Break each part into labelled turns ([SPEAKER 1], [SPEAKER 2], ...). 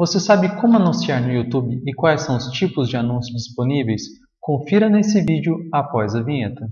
[SPEAKER 1] Você sabe como anunciar no YouTube e quais são os tipos de anúncios disponíveis? Confira nesse vídeo após a vinheta.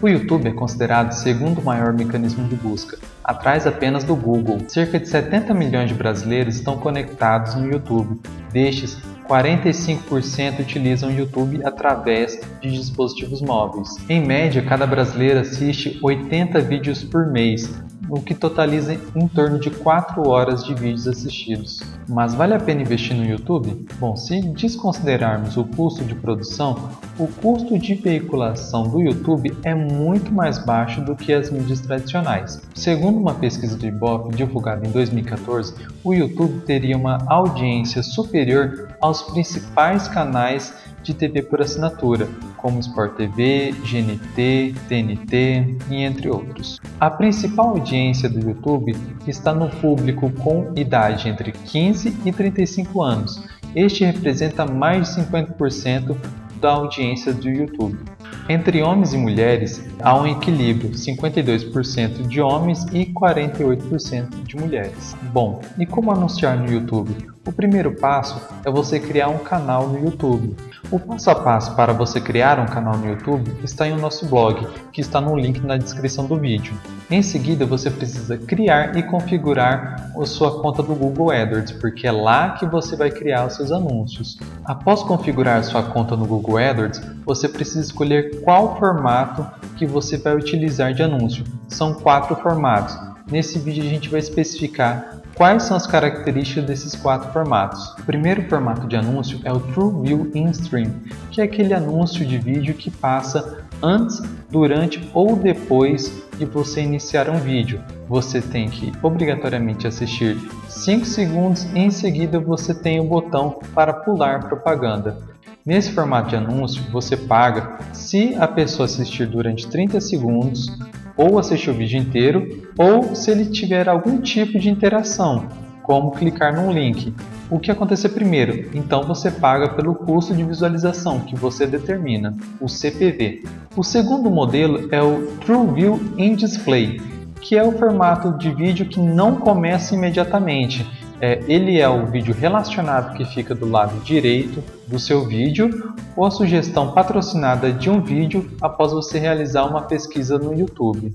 [SPEAKER 1] O YouTube é considerado o segundo maior mecanismo de busca, atrás apenas do Google. Cerca de 70 milhões de brasileiros estão conectados no YouTube. Destes, 45% utilizam o YouTube através de dispositivos móveis. Em média, cada brasileiro assiste 80 vídeos por mês, o que totaliza em torno de 4 horas de vídeos assistidos. Mas vale a pena investir no YouTube? Bom, se desconsiderarmos o custo de produção, o custo de veiculação do YouTube é muito mais baixo do que as mídias tradicionais. Segundo uma pesquisa do Ibope divulgada em 2014, o YouTube teria uma audiência superior principais canais de TV por assinatura, como Sport TV, GNT, TNT e entre outros. A principal audiência do YouTube está no público com idade entre 15 e 35 anos. Este representa mais de 50% da audiência do YouTube. Entre homens e mulheres, há um equilíbrio, 52% de homens e 48% de mulheres. Bom, e como anunciar no YouTube? O primeiro passo é você criar um canal no YouTube. O passo a passo para você criar um canal no YouTube está em nosso blog, que está no link na descrição do vídeo. Em seguida, você precisa criar e configurar a sua conta do Google AdWords, porque é lá que você vai criar os seus anúncios. Após configurar sua conta no Google AdWords, você precisa escolher qual formato que você vai utilizar de anúncio. São quatro formatos. Nesse vídeo a gente vai especificar Quais são as características desses quatro formatos? O primeiro formato de anúncio é o TrueView In-Stream, que é aquele anúncio de vídeo que passa antes, durante ou depois de você iniciar um vídeo. Você tem que obrigatoriamente assistir 5 segundos e em seguida você tem o botão para pular propaganda. Nesse formato de anúncio, você paga se a pessoa assistir durante 30 segundos, ou assistir o vídeo inteiro, ou se ele tiver algum tipo de interação, como clicar num link. O que acontecer primeiro? Então você paga pelo custo de visualização que você determina, o CPV. O segundo modelo é o TrueView in Display, que é o formato de vídeo que não começa imediatamente, é, ele é o vídeo relacionado que fica do lado direito do seu vídeo ou a sugestão patrocinada de um vídeo após você realizar uma pesquisa no YouTube.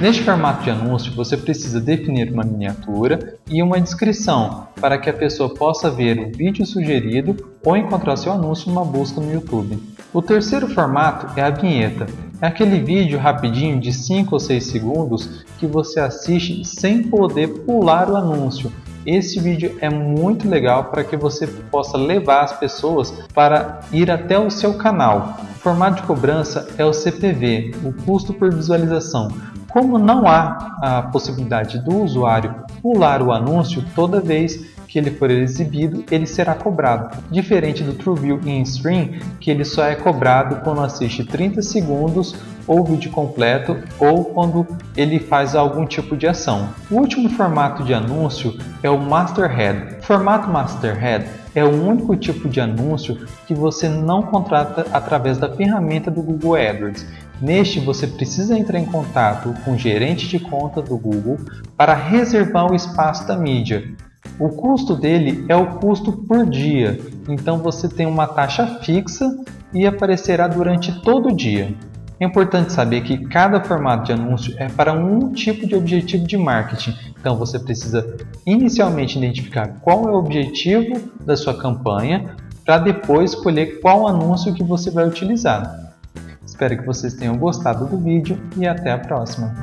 [SPEAKER 1] Neste formato de anúncio, você precisa definir uma miniatura e uma descrição para que a pessoa possa ver o vídeo sugerido ou encontrar seu anúncio numa busca no YouTube. O terceiro formato é a vinheta. É aquele vídeo rapidinho de 5 ou 6 segundos que você assiste sem poder pular o anúncio esse vídeo é muito legal para que você possa levar as pessoas para ir até o seu canal. O formato de cobrança é o CPV, o custo por visualização. Como não há a possibilidade do usuário pular o anúncio toda vez que ele for exibido, ele será cobrado. Diferente do TrueView in Stream, que ele só é cobrado quando assiste 30 segundos ou vídeo completo ou quando ele faz algum tipo de ação. O último formato de anúncio é o Masterhead. O formato Masterhead é o único tipo de anúncio que você não contrata através da ferramenta do Google AdWords. Neste, você precisa entrar em contato com o gerente de conta do Google para reservar o espaço da mídia. O custo dele é o custo por dia, então você tem uma taxa fixa e aparecerá durante todo o dia. É importante saber que cada formato de anúncio é para um tipo de objetivo de marketing, então você precisa inicialmente identificar qual é o objetivo da sua campanha para depois escolher qual anúncio que você vai utilizar. Espero que vocês tenham gostado do vídeo e até a próxima!